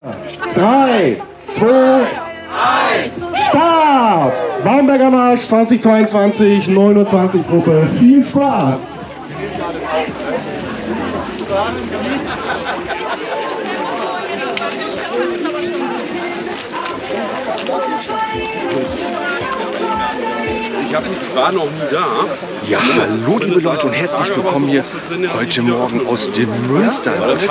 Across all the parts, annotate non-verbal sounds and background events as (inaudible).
3, 2, 1, Start! Baumberger Marsch 2022, 29 Gruppe. Viel Spaß! (laughs) Ich, hab, ich war noch nie da. Ja, hallo liebe Leute und herzlich willkommen hier heute Morgen aus dem Münsterland.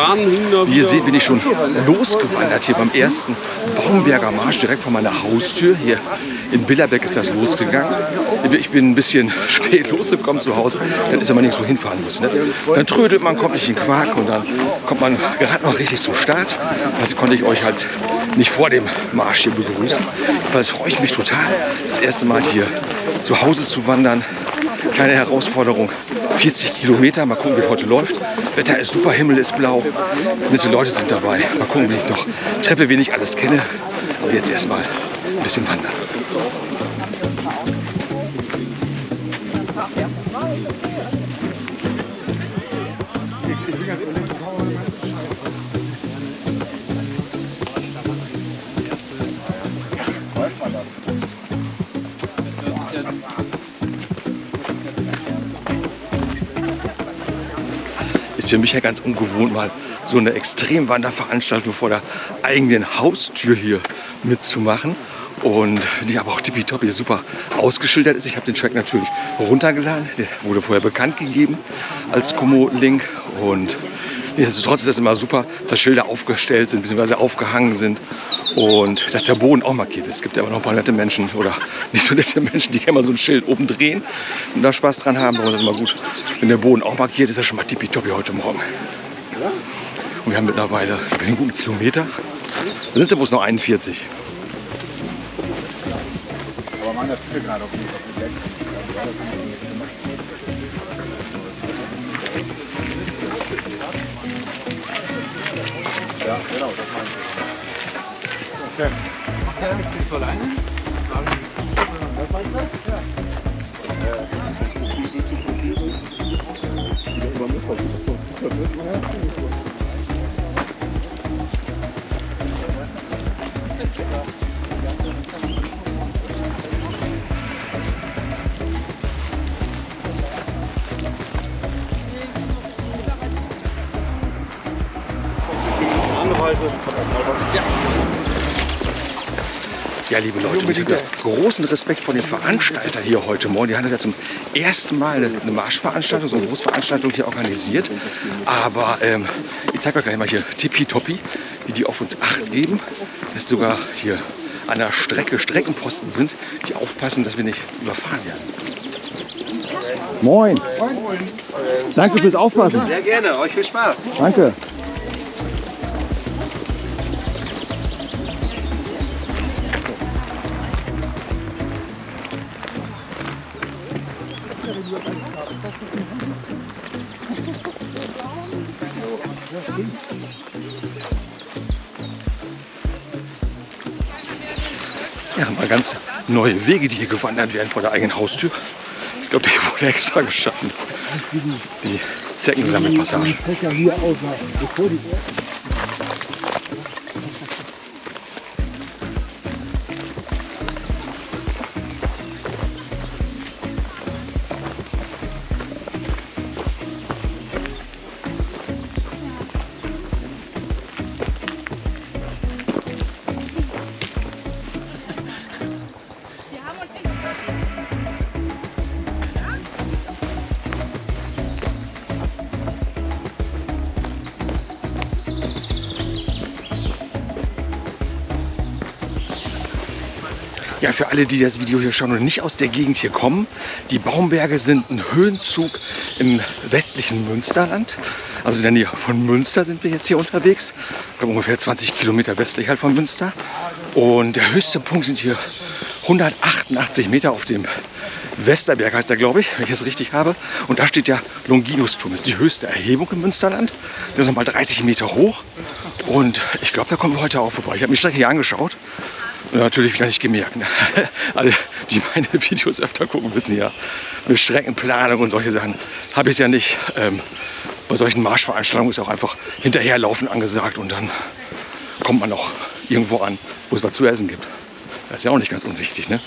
Wie ihr seht, bin ich schon losgewandert hier beim ersten Baumberger Marsch direkt vor meiner Haustür. Hier in Billerbeck ist das losgegangen. Ich bin ein bisschen (laughs) spät losgekommen zu Hause. Dann ist, man nirgendwo hinfahren muss. Ne? Dann trödelt man, kommt nicht in Quark und dann kommt man gerade noch richtig zum Start. Also konnte ich euch halt nicht vor dem Marsch hier begrüßen. Jedenfalls freue ich mich total, das erste Mal hier zu Hause zu wandern. Kleine Herausforderung, 40 Kilometer, mal gucken, wie es heute läuft. Wetter ist super, Himmel ist blau, bisschen Leute sind dabei. Mal gucken, wie ich noch treffe, wen ich alles kenne. Aber jetzt erstmal ein bisschen wandern. Ist für mich ja ganz ungewohnt, mal so eine Extremwanderveranstaltung vor der eigenen Haustür hier mitzumachen. Und ich aber auch tippitoppi super ausgeschildert ist. Ich habe den Track natürlich runtergeladen. Der wurde vorher bekannt gegeben als Komo-Link. Und nichtsdestotrotz ist das immer super, dass Schilder aufgestellt sind bzw. aufgehangen sind und dass der Boden auch markiert ist. Es gibt ja aber noch ein paar nette Menschen oder (laughs) nicht so nette Menschen, die gerne mal so ein Schild oben drehen und da Spaß dran haben. Aber das ist immer gut, wenn der Boden auch markiert ist. Das schon mal tippitoppi heute Morgen. Und wir haben mittlerweile einen guten Kilometer. Da sind es ja bloß noch 41. Aber man hat viele gerade auf dem. Ja, genau, das meine ich. Okay. Macht er nicht so alleine? Was meinst du? Ja. Ja, liebe Leute, ich habe großen Respekt vor den Veranstaltern hier heute Morgen. Die haben das ja zum ersten Mal eine, Marschveranstaltung, so eine Großveranstaltung hier organisiert. Aber ähm, ich zeige euch gleich mal hier tippitoppi, wie die auf uns Acht geben. Dass sogar hier an der Strecke Streckenposten sind, die aufpassen, dass wir nicht überfahren werden. Moin. Danke fürs Aufpassen. Sehr gerne, euch viel Spaß. Danke. Ganz neue Wege, die hier gewandert werden vor der eigenen Haustür. Ich glaube, der (laughs) wurde extra geschaffen. Die Zeckensammelpassage. Ja, für alle, die das Video hier schauen und nicht aus der Gegend hier kommen, die Baumberge sind ein Höhenzug im westlichen Münsterland. Also in der Nähe von Münster sind wir jetzt hier unterwegs. Ich glaube ungefähr 20 Kilometer westlich halt von Münster. Und der höchste Punkt sind hier 188 Meter auf dem Westerberg heißt er, glaube ich, wenn ich es richtig habe. Und da steht der Longinusturm. Das ist die höchste Erhebung im Münsterland. Der ist nochmal 30 Meter hoch. Und ich glaube, da kommen wir heute auch vorbei. Ich habe mir die Strecke hier angeschaut. Natürlich wieder nicht gemerkt. Ne? (laughs) Alle, die meine Videos öfter gucken, wissen ja, mit Streckenplanung und solche Sachen habe ich es ja nicht. Ähm, bei solchen Marschveranstaltungen ist auch einfach hinterherlaufen angesagt und dann kommt man noch irgendwo an, wo es was zu essen gibt. Das ist ja auch nicht ganz unwichtig, ne?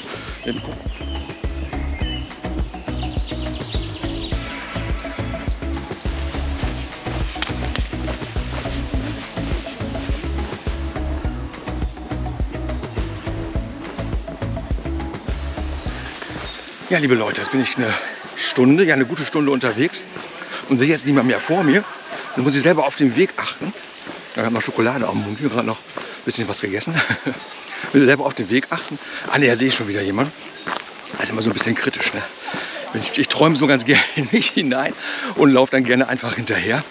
Ja, liebe Leute, jetzt bin ich eine Stunde, ja eine gute Stunde unterwegs und sehe jetzt niemand mehr vor mir. Dann muss ich selber auf den Weg achten. Ich habe noch Schokolade am Mund, gerade noch ein bisschen was gegessen. (laughs) will selber auf den Weg achten. Ah ne, da sehe ich schon wieder jemanden. Das ist immer so ein bisschen kritisch. Ne? Ich, ich träume so ganz (laughs) gerne in mich hinein und laufe dann gerne einfach hinterher.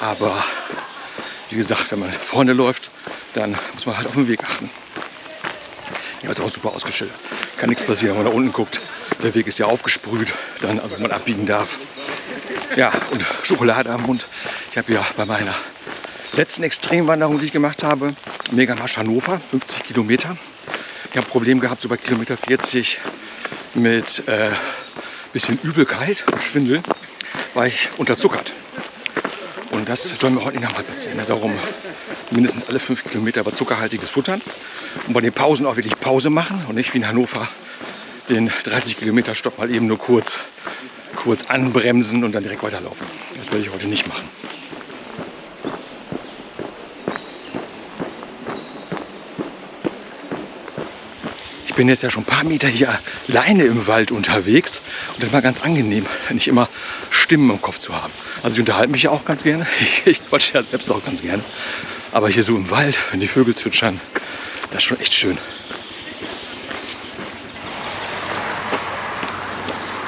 Aber wie gesagt, wenn man vorne läuft, dann muss man halt auf den Weg achten. Ja, ist auch super ausgeschildert. Kann nichts passieren, wenn man da unten guckt. Der Weg ist ja aufgesprüht, dann, also man abbiegen darf. Ja, und Schokolade am Mund. Ich habe ja bei meiner letzten Extremwanderung, die ich gemacht habe, Megamarsch Hannover, 50 Kilometer. Ich habe ein Problem gehabt, so bei Kilometer 40 mit äh, bisschen Übelkeit und Schwindel, war ich unterzuckert. Und das soll mir heute nicht nochmal passieren. Ne? Darum mindestens alle fünf Kilometer aber zuckerhaltiges Futtern. Und bei den Pausen auch wirklich Pause machen und nicht wie in Hannover den 30 Kilometer Stopp mal eben nur kurz, kurz anbremsen und dann direkt weiterlaufen. Das werde ich heute nicht machen. Ich bin jetzt ja schon ein paar Meter hier alleine im Wald unterwegs und das ist mal ganz angenehm, nicht immer Stimmen im Kopf zu haben. Also ich unterhalte mich ja auch ganz gerne, ich, (laughs) ich quatsche ja selbst auch ganz gerne. Aber hier so im Wald, wenn die Vögel zwitschern, das ist schon echt schön.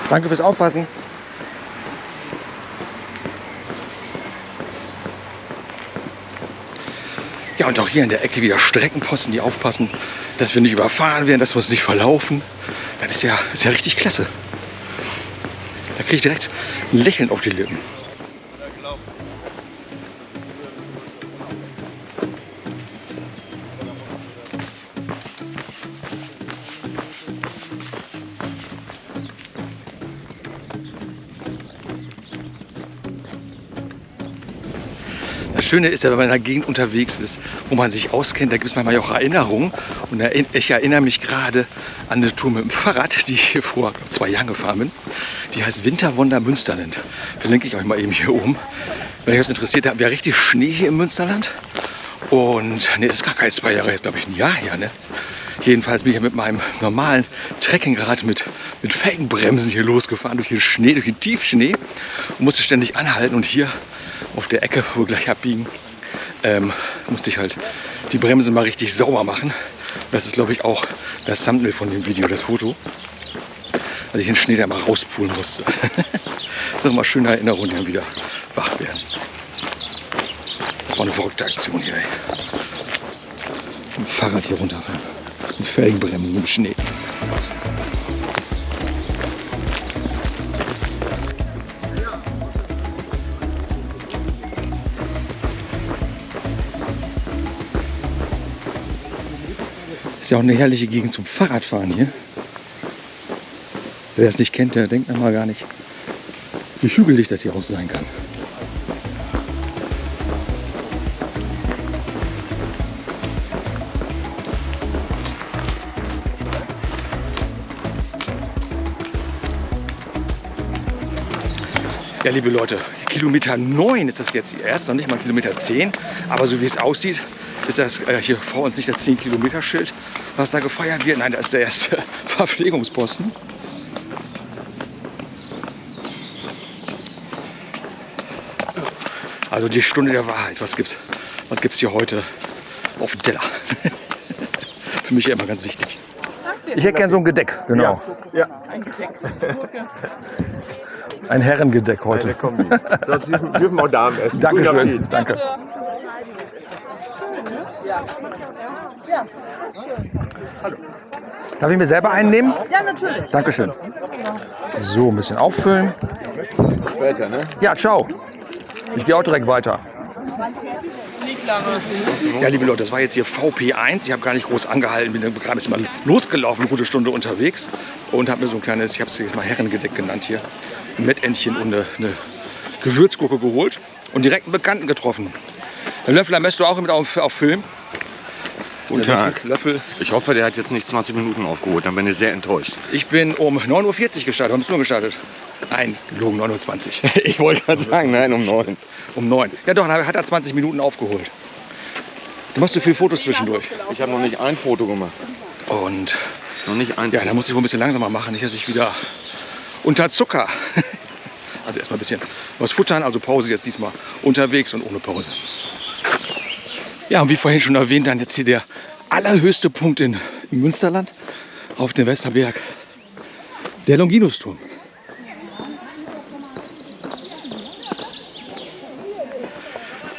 Danke fürs Aufpassen. Ja, und auch hier in der Ecke wieder Streckenposten, die aufpassen, dass wir nicht überfahren werden, dass wir uns nicht verlaufen. Das ist ja, ist ja richtig klasse. Da kriege ich direkt ein Lächeln auf die Lippen. Schöne ist ja, wenn man in einer Gegend unterwegs ist, wo man sich auskennt, da gibt es manchmal auch Erinnerungen. Und ich erinnere mich gerade an eine Tour mit dem Fahrrad, (laughs) die ich hier vor zwei Jahren gefahren bin. Die heißt Winterwunder Münsterland. Verlinke ich euch mal eben hier oben. Wenn euch das interessiert, da haben wir richtig Schnee hier im Münsterland. Und ne, ist gar kein zwei Jahre, jetzt glaube ich ein Jahr her. Ne? Jedenfalls bin ich ja mit meinem normalen Trekkingrad mit, mit Felgenbremsen hier losgefahren durch den Schnee, durch den Tiefschnee und musste ständig anhalten. Und hier auf der Ecke, wo wir gleich abbiegen, ähm, musste ich halt die Bremse mal richtig sauber machen. Das ist, glaube ich, auch das Thumbnail von dem Video, das Foto. Als ich den Schnee da mal rauspulen musste. das ist auch mal schöne Erinnerungen, die dann wieder wach werden. Das war eine verrückte Aktion hier. Ey. Fahrrad hier runterfahren. Mit Felgenbremsen im Schnee. Ist ja auch eine herrliche Gegend zum Fahrradfahren hier. Wer es nicht kennt, der denkt mal gar nicht, wie hügelig das hier auch sein kann. Ja, liebe Leute, Kilometer 9 ist das jetzt erst, noch nicht mal Kilometer 10. Aber so wie es aussieht, ist das äh, hier vor uns nicht das 10 Kilometer Schild, was da gefeiert wird. Nein, das ist der erste (laughs) Verpflegungsposten. Also die Stunde der Wahrheit. Was gibt's, was gibt's hier heute auf dem Teller? (laughs) Für mich ja immer ganz wichtig. Ich hätte gern so ein Gedeck, genau. Ja. Ein (laughs) Herrengedeck heute. Eine Kombi. Das dürfen, dürfen auch Damen essen. Guten Dankeschön. Appetit. Danke. Darf ich mir selber einen nehmen? Ja, natürlich. Dankeschön. So, ein bisschen auffüllen. Später, ne? Ja, ciao. Ich gehe auch direkt weiter. Ja, liebe Leute, das war jetzt hier VP1. Ich habe gar nicht groß angehalten, bin gerade erst mal losgelaufen, eine gute Stunde unterwegs und habe mir so ein kleines, ich habe es jetzt mal Herrengedeck genannt hier, ein Mettentchen und eine, eine Gewürzgurke geholt und direkt einen Bekannten getroffen. Herr Löffler, möchtest du auch mit auf, auf Film? Guten Tag. Löffel. Ich hoffe, der hat jetzt nicht 20 Minuten aufgeholt, dann bin ich sehr enttäuscht. Ich bin um 9.40 Uhr gestartet. Wann bist du gestartet? Nein, gelogen, 9.20 Uhr. (laughs) Ich wollte gerade sagen, nein, um neun. Um 9. Ja doch, dann hat er 20 Minuten aufgeholt. Du machst so viele Fotos zwischendurch. Ich habe noch nicht ein Foto gemacht. Und Noch nicht ein ja, da muss ich wohl ein bisschen langsamer machen, nicht, dass ich wieder unter Zucker. Also erstmal ein bisschen was futtern, also Pause jetzt diesmal unterwegs und ohne Pause. Ja, und wie vorhin schon erwähnt, dann jetzt hier der allerhöchste Punkt in, im Münsterland auf dem Westerberg, der Longinusturm.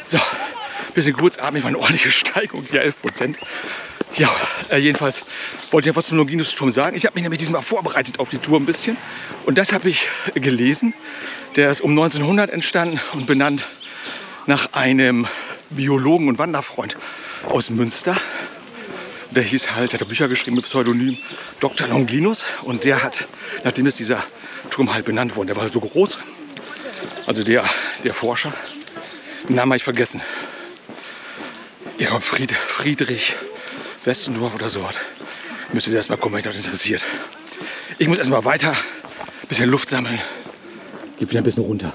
So, bisschen kurzatmig, war eine ordentliche Steigung, hier 11 Prozent. Ja, äh, jedenfalls wollte ich ja was zum Longinus-Turm sagen. Ich habe mich nämlich diesmal vorbereitet auf die Tour ein bisschen. Und das habe ich gelesen. Der ist um 1900 entstanden und benannt nach einem Biologen und Wanderfreund aus Münster. Der hieß halt, hat Bücher geschrieben mit Pseudonym Dr. Longinus. Und der hat, nachdem ist dieser Turm halt benannt worden, der war so groß. Also der, der Forscher, den Namen habe ich vergessen. Ja, Fried, Friedrich Westendorf oder so was. Müsste erst mal kommen, wenn euch das interessiert. Ich muss erstmal weiter, ein bisschen Luft sammeln. Geht wieder ein bisschen runter.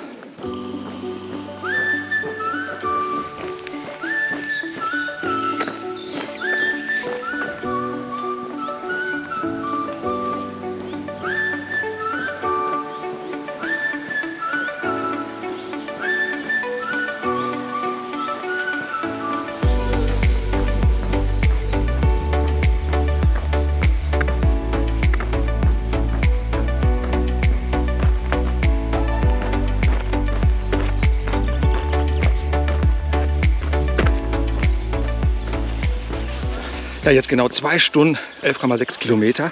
Jetzt genau zwei Stunden, 11,6 Kilometer.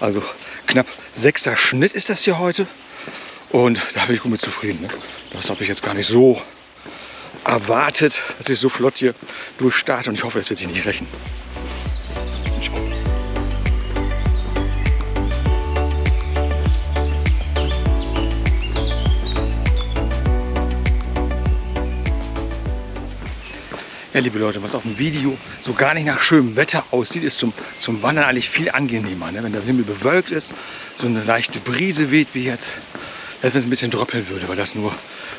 Also knapp sechster Schnitt ist das hier heute. Und da bin ich gut mit zufrieden. Ne? Das habe ich jetzt gar nicht so erwartet, dass ich so flott hier durchstarte. Und ich hoffe, das wird sich nicht rächen. Ja, liebe Leute, was auf dem Video so gar nicht nach schönem Wetter aussieht, ist zum, zum Wandern eigentlich viel angenehmer. Ne? Wenn der Himmel bewölkt ist, so eine leichte Brise weht wie jetzt, als wenn es ein bisschen droppeln würde, weil das nur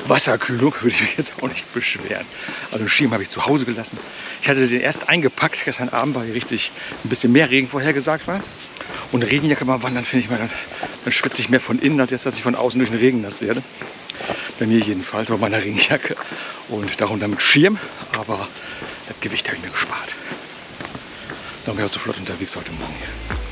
Wasserkühlung, würde ich mich jetzt auch nicht beschweren. Also den Schirm habe ich zu Hause gelassen. Ich hatte den erst eingepackt, gestern Abend, weil hier richtig ein bisschen mehr Regen vorhergesagt war. Und Regenjacke beim Wandern finde ich mal, dann, dann schwitze ich mehr von innen, als jetzt, dass ich von außen durch den Regen nass werde. Bei mir jedenfalls, bei meiner Regenjacke. Und darunter mit Schirm, aber das Gewicht habe ich mir gespart. Darum bin ich auch so flott unterwegs heute Morgen hier.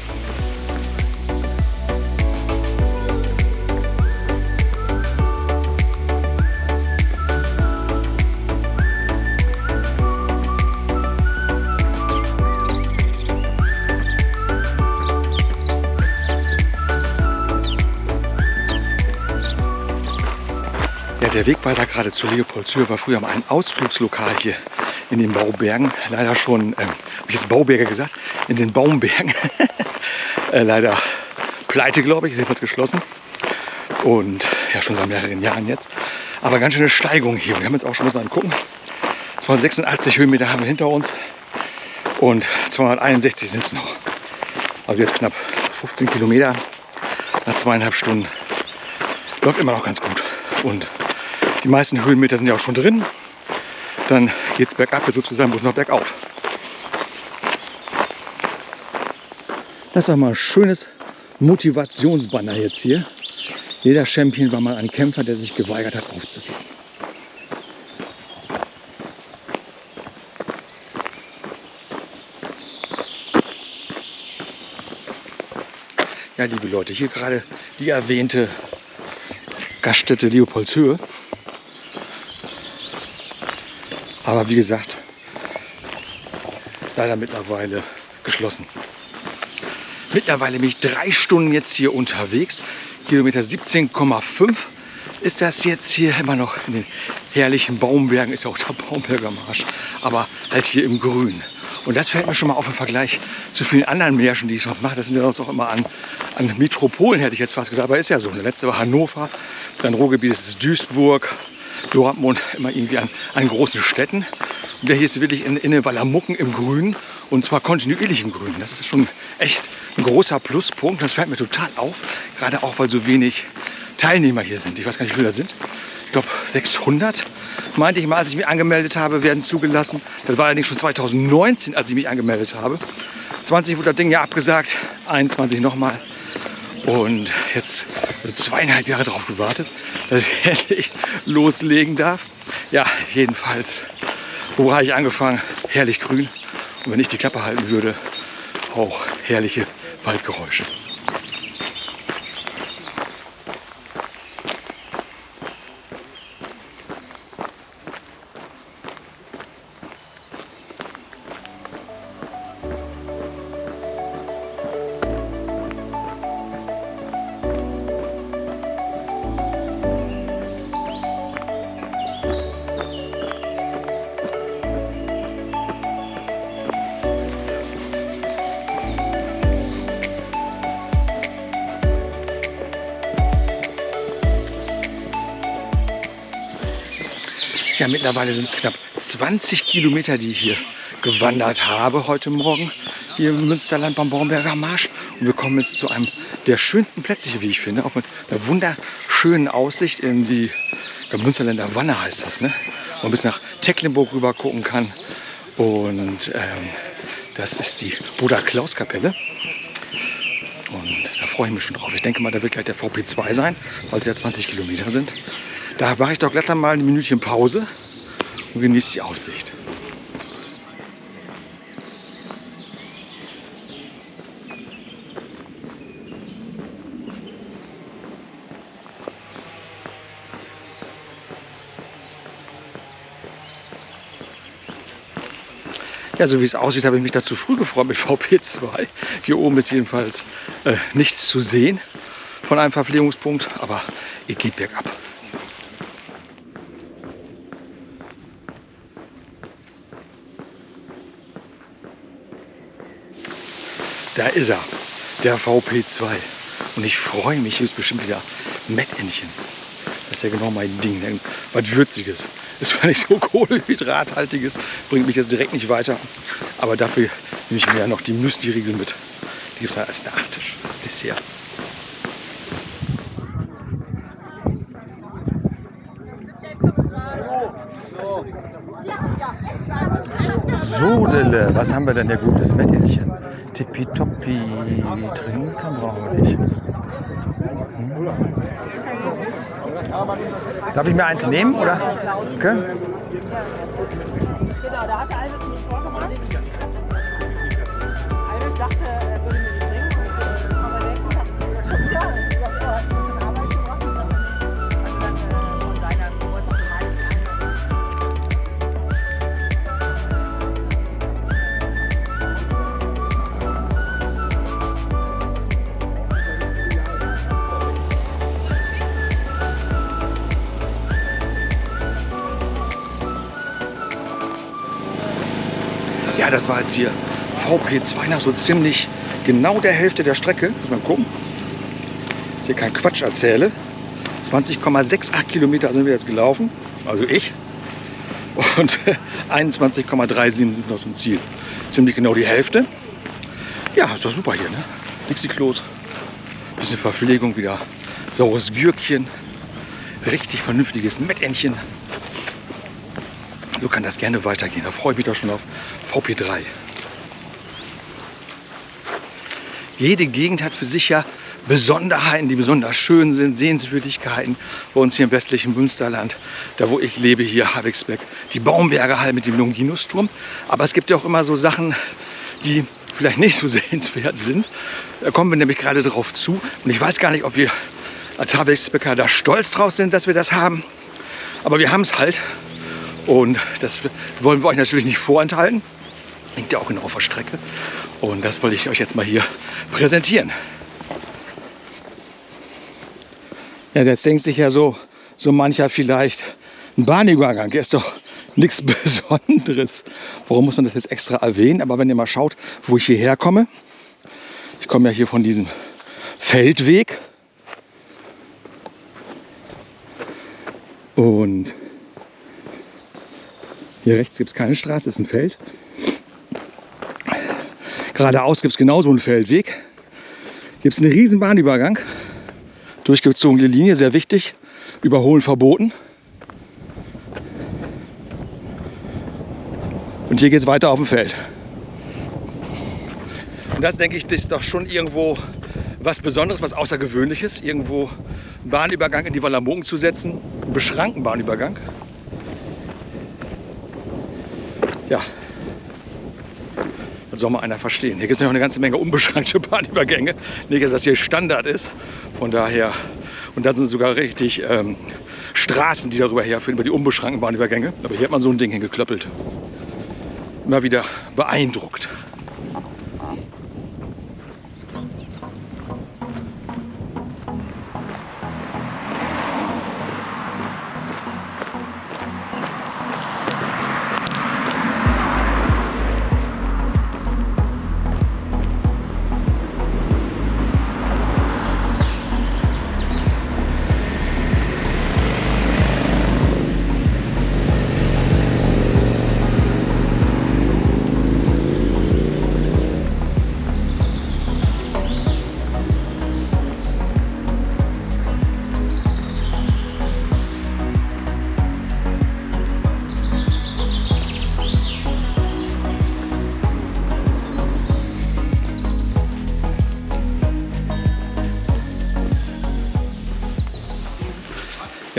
Der Wegweiser gerade zu Leopoldshöhe war früher mal ein Ausflugslokal hier in den Baubergen. Leider schon, ähm, habe ich jetzt Bauberge gesagt? In den Baumbergen. (laughs) äh, leider pleite, glaube ich, ist jedenfalls geschlossen. Und ja, schon seit mehreren Jahren jetzt. Aber ganz schöne Steigung hier. Wir haben jetzt auch schon, muss man gucken, 286 Höhenmeter haben wir hinter uns. Und 261 sind es noch. Also jetzt knapp 15 Kilometer nach zweieinhalb Stunden. Läuft immer noch ganz gut. Und die meisten Höhenmeter sind ja auch schon drin. Dann geht es bergab, sozusagen, es noch bergauf. Das war mal ein schönes Motivationsbanner jetzt hier. Jeder Champion war mal ein Kämpfer, der sich geweigert hat, aufzugeben. Ja, liebe Leute, hier gerade die erwähnte Gaststätte Leopoldshöhe. Aber wie gesagt, leider mittlerweile geschlossen. Mittlerweile bin ich drei Stunden jetzt hier unterwegs. Kilometer 17,5 ist das jetzt hier immer noch in den herrlichen Baumbergen. Ist ja auch der Baumberger Marsch. Aber halt hier im Grün. Und das fällt mir schon mal auf im Vergleich zu vielen anderen Märschen, die ich sonst mache. Das sind ja sonst auch immer an, an Metropolen, hätte ich jetzt fast gesagt. Aber ist ja so. Der letzte war Hannover, dann Ruhrgebiet ist es Duisburg, Dortmund, immer irgendwie an, an großen Städten. Und der hier ist wirklich in, in den Wallermucken im Grün. Und zwar kontinuierlich im Grün. Das ist schon echt ein großer Pluspunkt. Das fällt mir total auf. Gerade auch, weil so wenig Teilnehmer hier sind. Ich weiß gar nicht, wie viele da sind. Ich glaube 600, meinte ich mal, als ich mich angemeldet habe, werden zugelassen. Das war allerdings schon 2019, als ich mich angemeldet habe. 20 wurde das Ding ja abgesagt, 21 nochmal. Und jetzt wurde zweieinhalb Jahre darauf gewartet, dass ich (laughs) endlich loslegen darf. Ja, jedenfalls, wo habe ich angefangen? Herrlich grün. Und wenn ich die Klappe halten würde, auch herrliche Waldgeräusche. Mittlerweile sind es knapp 20 Kilometer, die ich hier gewandert habe heute Morgen hier im Münsterland beim Baumberger Marsch. Und wir kommen jetzt zu einem der schönsten Plätze hier, wie ich finde, auch mit einer wunderschönen Aussicht in die ja, Münsterländer Wanne heißt das, ne? Wo man bis nach Tecklenburg rüber gucken kann. Und ähm, das ist die Buda Klaus Kapelle. Und da freue ich mich schon drauf. Ich denke mal, da wird gleich der VP2 sein, weil es ja 20 Kilometer sind. Da mache ich doch glatt mal ein Minütchen Pause und genieße die Aussicht. Ja, so wie es aussieht, habe ich mich da zu früh gefreut mit (laughs) VP2. Hier oben ist jedenfalls äh, nichts zu sehen von einem Verpflegungspunkt, aber es geht bergab. Da ist er, der VP2. Und ich freue mich, hier ist bestimmt wieder Mettentchen. Das ist ja genau mein Ding. Was Würziges. Ist zwar nicht so (laughs) Kohlehydrathaltiges, bringt mich jetzt direkt nicht weiter. Aber dafür nehme ich mir ja noch die Müsli-Riegel mit. Die gibt es dann als Nachtisch, als Dessert. Sodele, was haben wir denn hier gutes Mettchen? Tippitoppi, trinken brauchen wir nicht. Hm. Darf ich mir eins nehmen, oder? Genau, da hat der eine mich vorgemacht. Eine sagte, er würde Ja, das war jetzt hier VP2 nach so ziemlich genau der Hälfte der Strecke. Muss man gucken. Dass hier keinen Quatsch erzähle. 20,68 Kilometer sind wir jetzt gelaufen. Also ich. Und (laughs) 21,37 sind noch zum Ziel. Ziemlich genau die Hälfte. Ja, ist doch super hier, ne? Dixie-Klos. Bisschen Verpflegung wieder. Saures Gürkchen. Richtig vernünftiges Mettentchen. So kann das gerne weitergehen. Da freue ich mich doch schon auf VP3. Jede Gegend hat für sich ja Besonderheiten, die besonders schön sind, Sehenswürdigkeiten. Bei uns hier im westlichen Münsterland, da wo ich lebe, hier Habixbeck, die Baumberger Halle mit dem Longinusturm. Aber es gibt ja auch immer so Sachen, die vielleicht nicht so (laughs) sehenswert sind. Da kommen wir nämlich gerade drauf zu. Und ich weiß gar nicht, ob wir als Habixbecker da stolz drauf sind, dass wir das haben. Aber wir haben es halt. Und das wollen wir euch natürlich nicht vorenthalten. Liegt ja auch genau auf der Strecke. Und das wollte ich euch jetzt mal hier präsentieren. Ja, jetzt denkt sich ja so, so mancher vielleicht, ein Bahnübergang ist doch nichts (laughs) Besonderes. Warum muss man das jetzt extra erwähnen? Aber wenn ihr mal schaut, wo ich hierher komme, ich komme ja hier von diesem Feldweg. Und hier rechts gibt es keine Straße, ist ein Feld. Geradeaus gibt es genauso einen Feldweg. Gibt es einen riesen Bahnübergang. Durchgezogene Linie, sehr wichtig. Überholen verboten. Und hier geht es weiter auf dem Feld. Und das, denke ich, ist doch schon irgendwo was Besonderes, was Außergewöhnliches. Irgendwo einen Bahnübergang in die Wallermogen zu setzen. Einen beschrankten Bahnübergang. Ja, das soll mal einer verstehen. Hier gibt es noch eine ganze Menge unbeschränkte (laughs) Bahnübergänge. Nicht, dass das hier Standard ist. Von daher, und da sind sogar richtig ähm, Straßen, die darüber herführen, über die unbeschränkten Bahnübergänge. Aber hier hat man so ein Ding hingeklöppelt. Immer wieder beeindruckt.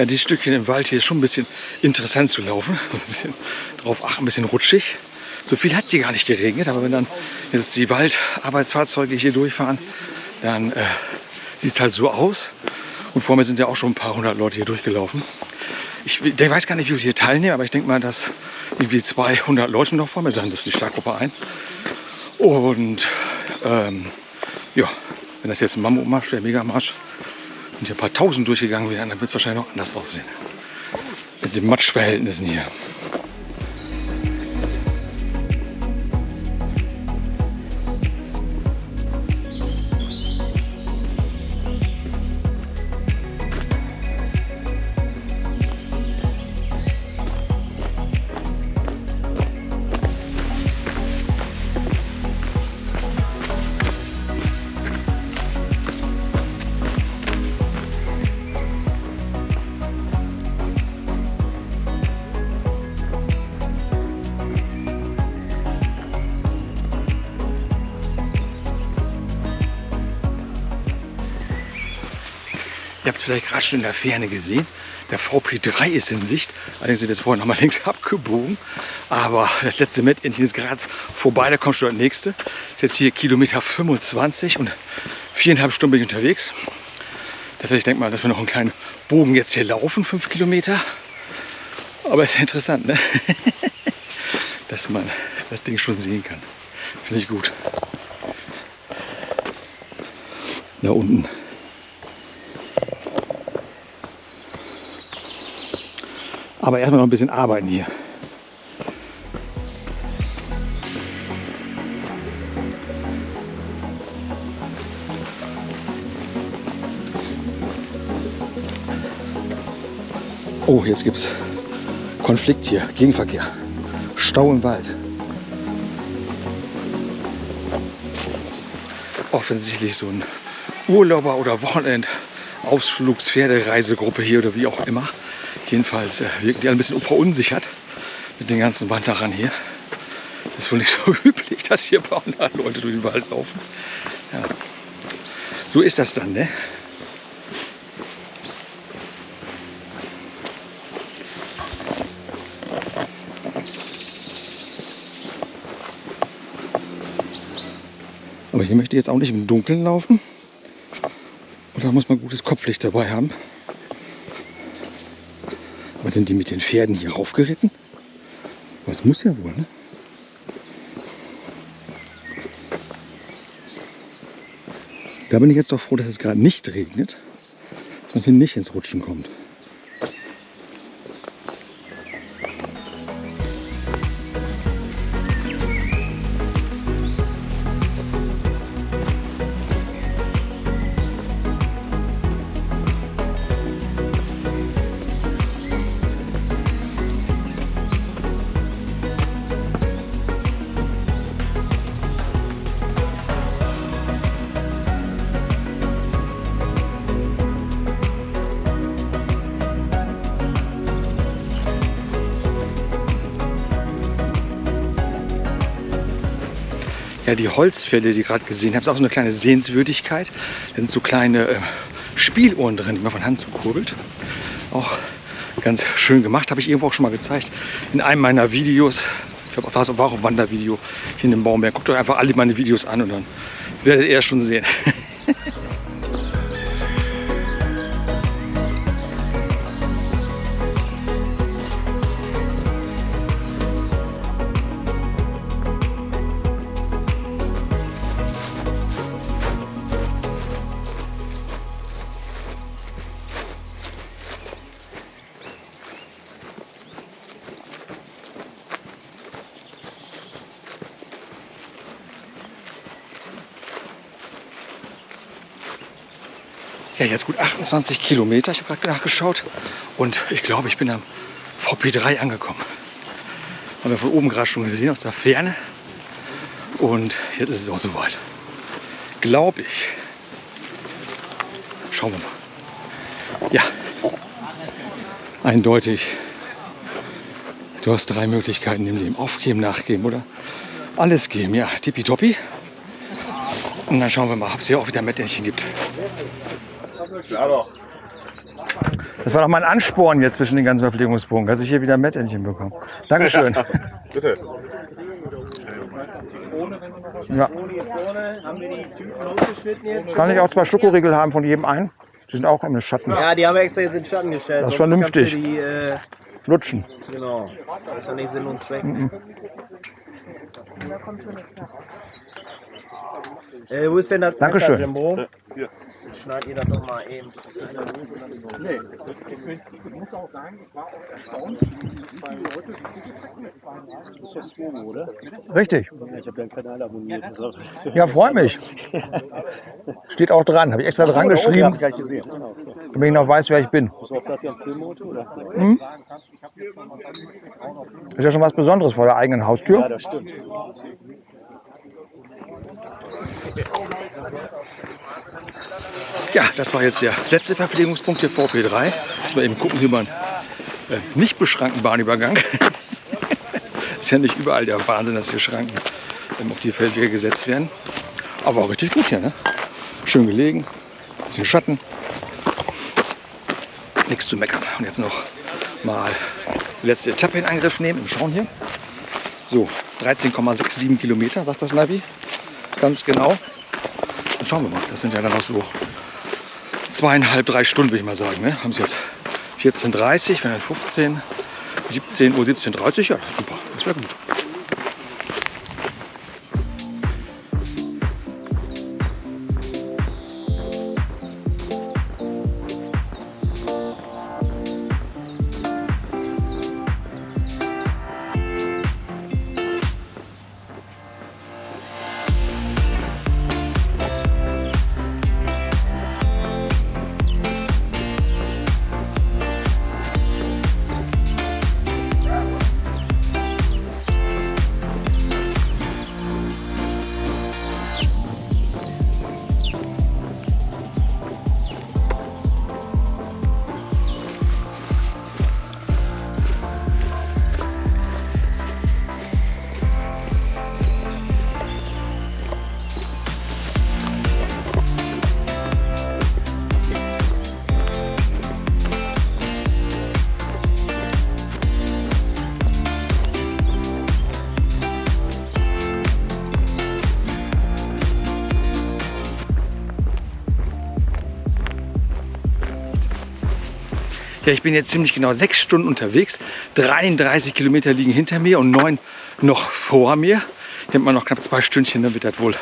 Dieses Stückchen im Wald hier schon ein bisschen interessant zu laufen. (laughs) Ein bisschen drauf achten, ein bisschen rutschig. So viel hat sie gar nicht geregnet, aber wenn dann jetzt die Waldarbeitsfahrzeuge hier durchfahren, dann äh, sieht es halt so aus. Und vor mir sind ja auch schon ein paar hundert Leute hier durchgelaufen. Ich, ich weiß gar nicht, wie viele hier teilnehmen, aber ich denke mal, dass irgendwie 200 Leute noch vor mir sein müssen, die Startgruppe 1. Und ähm, ja, wenn das jetzt ein Mammutmarsch wäre, Megamarsch, und hier ein paar Tausend durchgegangen wären, dann wird es wahrscheinlich noch anders aussehen. Mit den Matschverhältnissen hier. Schon in der Ferne gesehen. Der VP3 ist in Sicht. Allerdings sind wir jetzt vorhin nochmal (laughs) links abgebogen. Aber das letzte Mettentchen ist gerade vorbei. Da kommt schon das nächste. Ist jetzt hier Kilometer 25 und viereinhalb Stunden bin ich unterwegs. Das heißt, ich denke mal, dass wir noch einen kleinen Bogen jetzt hier laufen, fünf Kilometer. Aber es ist interessant, ne? (laughs) dass man das Ding schon sehen kann. Finde ich gut. Da unten Aber erstmal noch ein bisschen arbeiten hier. Oh, jetzt gibt es Konflikt hier, Gegenverkehr. Stau im Wald. Offensichtlich so ein Urlauber- oder Wochenend-Ausflugspferdereisegruppe hier oder wie auch immer. Jedenfalls äh, wirken die ein bisschen verunsichert mit den ganzen Wanderern hier. Das ist wohl nicht (laughs) so üblich, dass hier Leute durch den Wald laufen. Ja. So ist das dann, ne? Aber hier möchte ich jetzt auch nicht im Dunkeln laufen. Und da muss man gutes Kopflicht dabei haben. Aber sind die mit den Pferden hier raufgeritten? Was muss ja wohl, ne? Da bin ich jetzt doch froh, dass es gerade nicht regnet und hier nicht ins Rutschen kommt. Die Holzfälle, die ihr gerade gesehen habt, ist auch so eine kleine Sehenswürdigkeit. Da sind so kleine äh, Spieluhren drin, die man von Hand so kurbelt. Auch ganz schön gemacht, habe ich irgendwo auch schon mal gezeigt in einem meiner Videos. Ich glaube, war auch ein Wandervideo hier in dem Baumberg. Guckt euch einfach alle meine Videos an und dann werdet ihr schon sehen. (laughs) jetzt gut 28 Kilometer. Ich habe gerade nachgeschaut und ich glaube, ich bin am VP3 angekommen. Haben wir von oben gerade schon gesehen aus der Ferne. Und jetzt ist es auch soweit. Glaube ich. Schauen wir mal. Ja, eindeutig. Du hast drei Möglichkeiten im Leben. Aufgeben, nachgeben oder alles geben. Ja, tippitoppi. Und dann schauen wir mal, ob es hier auch wieder Metternchen gibt. Das war doch mein Ansporn jetzt zwischen den ganzen Verpflegungspunkten, dass ich hier wieder Metternchen bekomme. Dankeschön. Bitte. Ja. Kann ich auch zwei Schokoriegel haben von jedem einen? Die sind auch im Schatten. Ja, die haben wir extra jetzt in den Schatten gestellt. Das ist vernünftig. Die, äh, Lutschen. genau. Das ist ja nicht Sinn und Zweck. Da kommt schon nichts nach. Äh, wo ist denn das Dankeschön. Messer, Jimbo? Schneid ihr das doch mal eben. Das ist ja Swobo, oder? Richtig. Ich habe deinen Kanal abonniert. Das auch Ja, freut mich. Steht auch dran. Habe ich extra dran geschrieben, gar nicht gesehen. damit ich noch weiß, wer ich bin. Das oder? Ist ja schon was Besonderes vor der eigenen Ja, Haustür. das stimmt. Ja, das war jetzt der letzte Verpflegungspunkt hier VP3. Muss mal eben gucken, mal einen äh, nicht beschrankten Bahnübergang. (laughs) ist ja nicht überall der Wahnsinn, dass hier Schranken ähm, auf die Feldwege gesetzt werden. Aber auch richtig gut hier, ne? Schön gelegen, bisschen Schatten. Nichts zu meckern. Und jetzt noch mal die letzte Etappe in Angriff nehmen. Wir schauen hier. So, 13,67 Kilometer, sagt das Navi. Ganz genau. Dann schauen wir mal. Das sind ja dann noch so zweieinhalb, drei Stunden, würde ich mal sagen. Ne? Haben es jetzt 14.30 wenn dann 15, 17 Uhr, 17.30 Uhr. Ja, super. Das wäre gut. Ja, ich bin jetzt ziemlich genau sechs Stunden unterwegs. 33 Kilometer liegen hinter mir und neun noch vor mir. Ich denke mal noch knapp zwei Stündchen, dann wird das wohl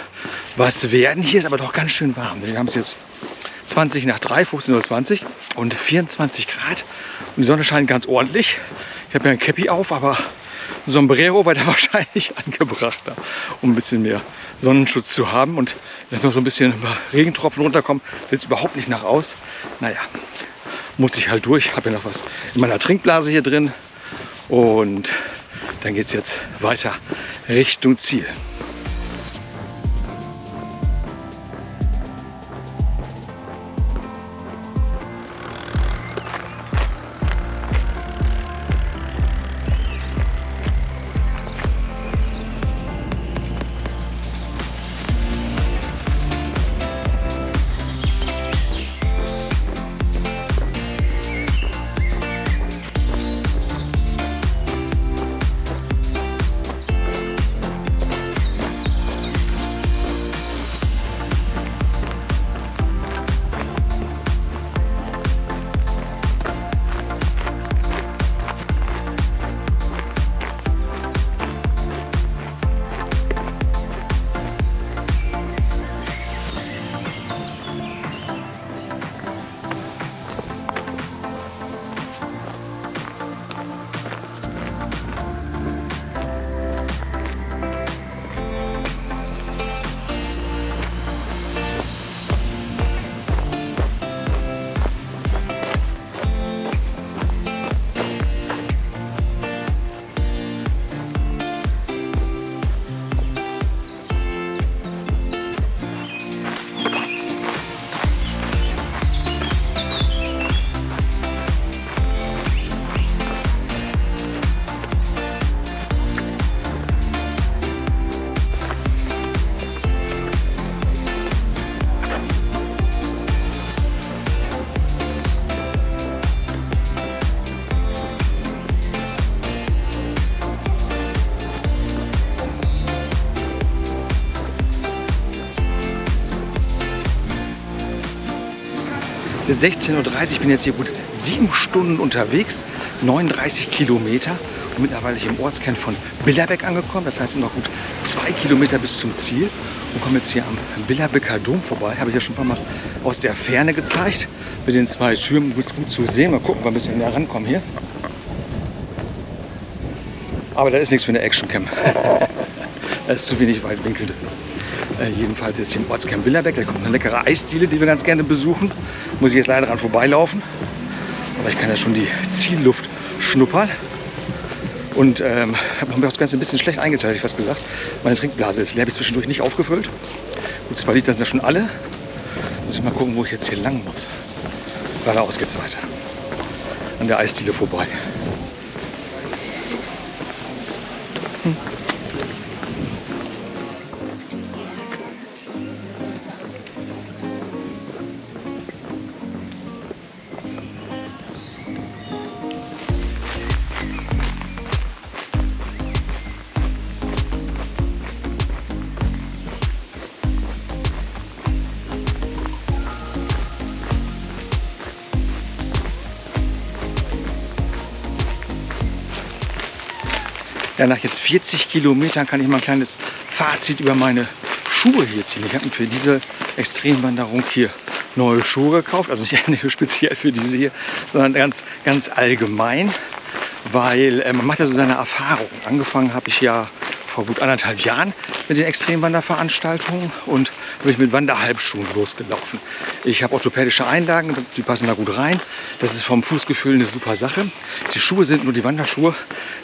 was werden. Hier ist aber doch ganz schön warm. Wir haben es jetzt 20 nach 3, 15.20 Uhr und 24 Grad. Und die Sonne scheint ganz ordentlich. Ich habe ja ein Cappy auf, aber Sombrero war da (laughs) wahrscheinlich angebrachter, um ein bisschen mehr Sonnenschutz zu haben. Und jetzt noch so ein bisschen Regentropfen runterkommen, sieht es überhaupt nicht nach aus. Naja, muss ich halt durch. Habe ja noch was in meiner Trinkblase hier drin. Und dann geht es jetzt weiter Richtung Ziel. 16.30 Uhr, ich bin jetzt hier gut sieben Stunden unterwegs, 39 Kilometer und mittlerweile hier im Ortskern von Billerbeck angekommen. Das heißt, noch gut zwei Kilometer bis zum Ziel und komme jetzt hier am Billerbecker Dom vorbei. Habe ich ja schon ein paar Mal aus der Ferne gezeigt, mit den zwei Türmen gut, gut zu sehen. Mal gucken, wir ein bisschen näher rankommen hier. Aber da ist nichts für eine Actioncam. (laughs) da ist zu wenig Weitwinkel drin. Äh, jedenfalls jetzt hier im Ortskern Billerbeck. Da kommt eine leckere Eisdiele, die wir ganz gerne besuchen. Muss ich jetzt leider dran vorbeilaufen. Aber ich kann ja schon die Zielluft schnuppern. Und ähm, habe mir das Ganze ein bisschen schlecht eingeteilt, ich fast gesagt. Meine Trinkblase ist leer, habe ich zwischendurch nicht aufgefüllt. Gut, zwei Liter sind ja schon alle. Muss ich mal gucken, wo ich jetzt hier lang muss. Geradeaus geht's weiter. An der Eisdiele vorbei. Ja, nach jetzt 40 Kilometern kann ich mal ein kleines Fazit über meine Schuhe hier ziehen. Ich habe mir für diese Extremwanderung hier neue Schuhe gekauft. Also nicht, (laughs) speziell für diese hier, sondern ganz, ganz allgemein. Weil äh, man macht ja so seine Erfahrungen. Angefangen habe ich ja vor gut anderthalb Jahren mit den Extremwanderveranstaltungen und bin ich mit Wanderhalbschuhen losgelaufen. Ich habe orthopädische Einlagen, die passen da gut rein. Das ist vom Fußgefühl eine super Sache. Die Schuhe sind nur die Wanderschuhe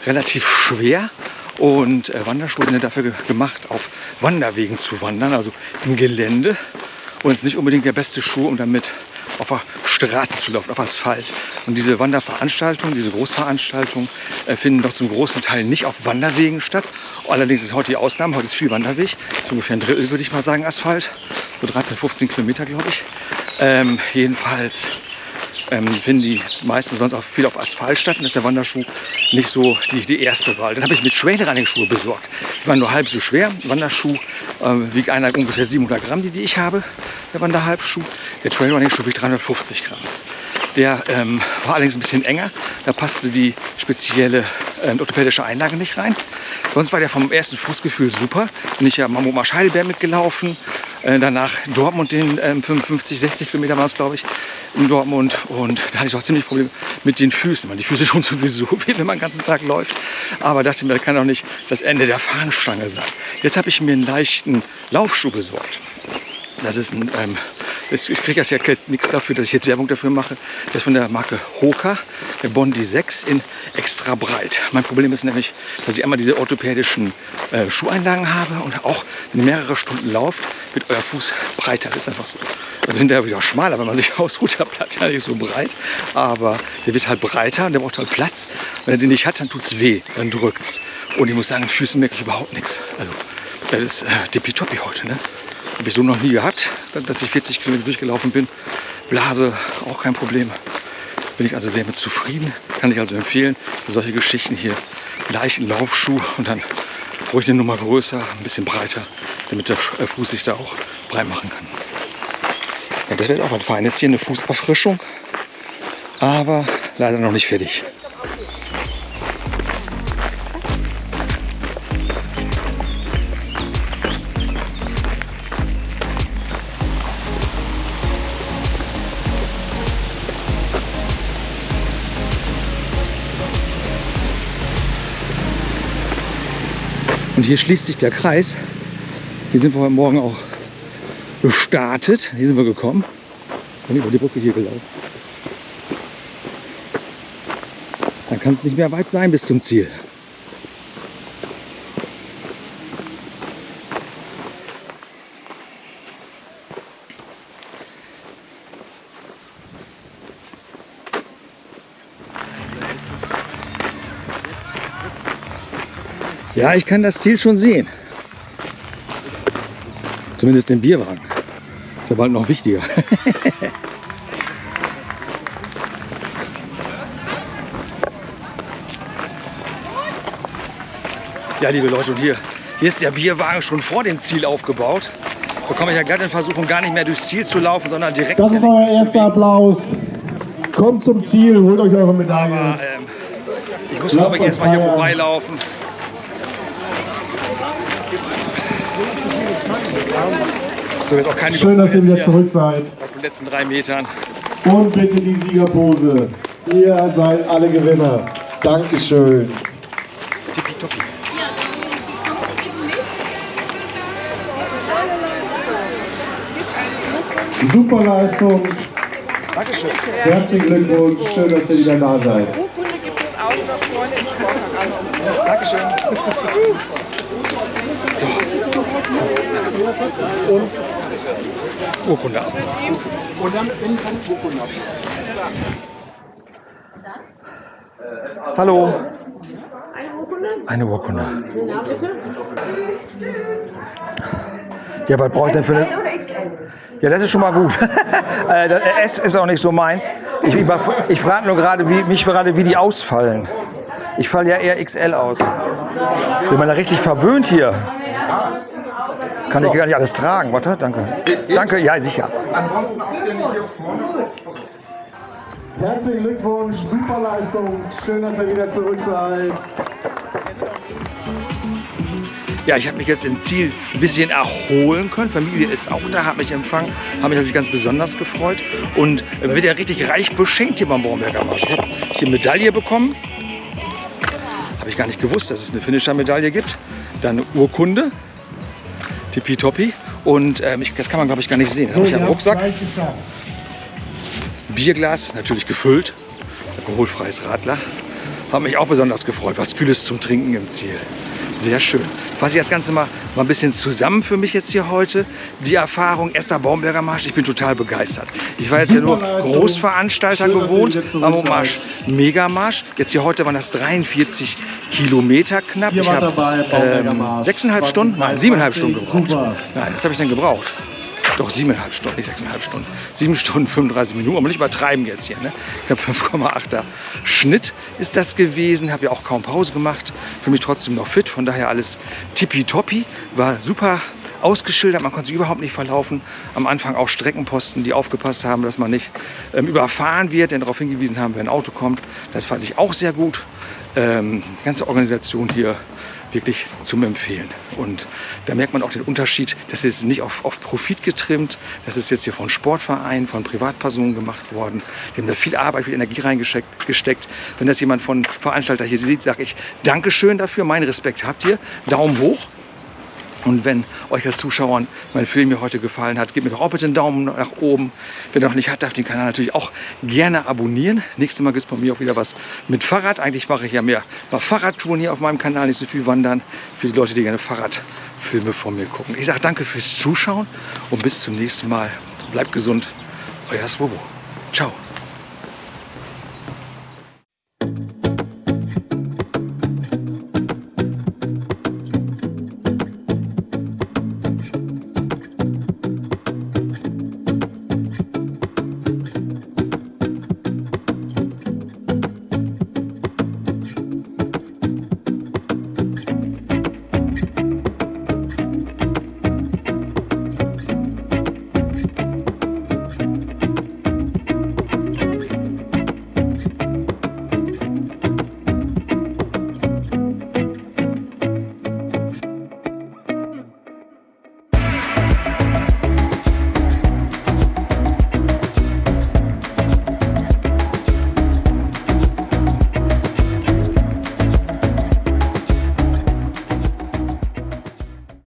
relativ schwer und äh, Wanderschuhe sind ja dafür ge gemacht, auf Wanderwegen zu wandern, also im Gelände. Und es ist nicht unbedingt der beste Schuh, um damit auf der Straße zu laufen, auf Asphalt. Und diese Wanderveranstaltungen, diese Großveranstaltungen äh, finden doch zum großen Teil nicht auf Wanderwegen statt. Allerdings ist heute die Ausnahme, heute ist viel Wanderweg, so ungefähr ein Drittel würde ich mal sagen Asphalt, so 13, 15 Kilometer glaube ich. Ähm, jedenfalls ähm, finden die meisten sonst auch viel auf Asphalt statt und ist der Wanderschuh nicht so die, die erste Wahl. Dann habe ich mit Trailrunning-Schuhe besorgt. Die waren nur halb so schwer. Wanderschuh äh, wiegt einer ungefähr 700 Gramm, die, die ich habe, der Wanderhalbschuh. Der Trailrunning-Schuh wiegt 350 Gramm. Der ähm, war allerdings ein bisschen enger. Da passte die spezielle äh, orthopädische Einlage nicht rein. Sonst war der vom ersten Fußgefühl super. Bin ich ja Mammut Marsch Heidelberg mitgelaufen. Äh, danach Dortmund den ähm, 55, 60 Kilometer war es, glaube ich, in Dortmund. Und da hatte ich auch ziemlich Probleme mit den Füßen, weil die Füße (laughs) schon sowieso weh, wenn man den ganzen Tag läuft. Aber dachte mir, das kann doch nicht das Ende der Fahnenstange sein. Jetzt habe ich mir einen leichten Laufschuh besorgt. Das ist ein, ähm, ich kriege ja nichts dafür, dass ich jetzt Werbung dafür mache. Das ist von der Marke Hoka, der Bondi 6 in extra breit. Mein Problem ist nämlich, dass ich einmal diese orthopädischen äh, Schuheinlagen habe und auch, wenn mehrere Stunden lauft, wird euer Fuß breiter. Das ist einfach so. Wir sind ja wieder schmaler, wenn man sich (laughs) ausruht, der bleibt ja nicht so breit. Aber der wird halt breiter und der braucht halt Platz. Wenn er den nicht hat, dann tut es weh, dann drückt es. Und ich muss sagen, Füßen merke ich überhaupt nichts. Also, das ist äh, tippitoppi heute, ne? Habe ich so noch nie gehabt, dass ich 40 Kilometer durchgelaufen bin. Blase auch kein Problem. Bin ich also sehr mit zufrieden. Kann ich also empfehlen solche Geschichten hier leichten Laufschuh und dann ruhig eine Nummer größer, ein bisschen breiter, damit der äh, Fuß sich da auch breit machen kann. Ja, das wäre auch was Feines hier, eine Fußerfrischung, aber leider noch nicht fertig. Und hier schließt sich der Kreis. Hier sind wir heute Morgen auch gestartet. Hier sind wir gekommen. Bin über die Brücke hier gelaufen. Dann kann es nicht mehr weit sein bis zum Ziel. Ja, ich kann das Ziel schon sehen. Zumindest den Bierwagen. Ist ja bald noch wichtiger. (laughs) ja, liebe Leute, und hier, hier ist der Bierwagen schon vor dem Ziel aufgebaut. bekomme ich ja glatt in Versuchung, gar nicht mehr durchs Ziel zu laufen, sondern direkt... Das ist euer erster. Applaus. Kommt zum Ziel, holt euch eure Medaille. Aber, ähm, ich muss, glaube ich, jetzt mal hier vorbeilaufen. So, jetzt auch keine Schön, dass ihr wieder zurück seid. auf den letzten drei Metern. Und bitte die Siegerpose. Ihr seid alle Gewinner. Dankeschön. Tippitoppi. Super Leistung. Dankeschön. Herzlichen Glückwunsch. Schön, dass ihr wieder da seid. Urkunde gibt es auch noch vorne im Sportraum. Dankeschön. So. Und Urkunde ab. Hallo. Eine Urkunde. Ja, was brauche ich denn für eine? Ja, das ist schon mal gut. (laughs) Äh, das S ist auch nicht so meins. Ich, ich frage nur gerade, wie, mich gerade, wie die ausfallen. Ich falle ja eher XL aus. Bin man da richtig verwöhnt hier. Kann ich gar nicht alles tragen. Warte, danke. Danke, ja, sicher. Herzlichen Glückwunsch. Super Leistung. Schön, dass ihr wieder zurück seid. Ja, ich habe mich jetzt im Ziel ein bisschen erholen können. Familie ist auch da, hat mich empfangen, habe mich natürlich ganz besonders gefreut und äh, wird ja richtig reich beschenkt hier beim Baumberger Marsch. Ich habe hier eine Medaille bekommen. Habe ich gar nicht gewusst, dass es eine Finisher-Medaille gibt. Dann eine Urkunde, tippitoppi. Und ähm, ich, das kann man, glaube ich, gar nicht sehen. Das habe ich am Rucksack. Bierglas, natürlich gefüllt. Alkoholfreies Radler. Hat mich auch besonders gefreut. Was Kühles zum Trinken im Ziel. Sehr schön. Fasse ich das Ganze mal, mal ein bisschen zusammen für mich jetzt hier heute. Die Erfahrung, erster Baumberger Marsch, ich bin total begeistert. Ich war jetzt ja nur Leistung. Großveranstalter Schön, gewohnt, am Marsch Megamarsch. Jetzt hier heute waren das 43 Kilometer knapp. Ihr ich habe ähm, sechseinhalb Stunden, nein, 2023. siebeneinhalb Stunden gebraucht. Super. Nein, was habe ich denn gebraucht? Doch siebeneinhalb Stunden, nicht sechseinhalb Stunden. Sieben Stunden 35 Minuten, aber nicht übertreiben jetzt hier. Ne? Ich glaube 5,8er Schnitt ist das gewesen. Habe ja auch kaum Pause gemacht. Für mich trotzdem noch fit. Von daher alles tippitoppi. War super ausgeschildert, man konnte sich überhaupt nicht verlaufen. Am Anfang auch Streckenposten, die aufgepasst haben, dass man nicht ähm, überfahren wird, denn darauf hingewiesen haben, wenn ein Auto kommt. Das fand ich auch sehr gut. Ähm, ganze Organisation hier wirklich zum Empfehlen. Und da merkt man auch den Unterschied, das ist nicht auf, auf Profit getrimmt, das ist jetzt hier von Sportvereinen, von Privatpersonen gemacht worden. Die haben da viel Arbeit, viel Energie reingesteckt. gesteckt. Wenn das jemand von Veranstalter hier sieht, sage ich Dankeschön dafür, meinen Respekt habt ihr, Daumen hoch. Und wenn euch als Zuschauern mein Film hier heute gefallen hat, gebt mir doch auch bitte einen Daumen nach oben. Wer noch nicht hat, darf den Kanal natürlich auch gerne abonnieren. Nächstes Mal gibt es bei mir auch wieder was mit Fahrrad. Eigentlich mache ich ja mehr Fahrradtouren hier auf meinem Kanal, nicht so viel wandern. Für die Leute, die gerne Fahrradfilme von mir gucken. Ich sage danke fürs Zuschauen und bis zum nächsten Mal. Bleibt gesund. Euer Swobo. Ciao.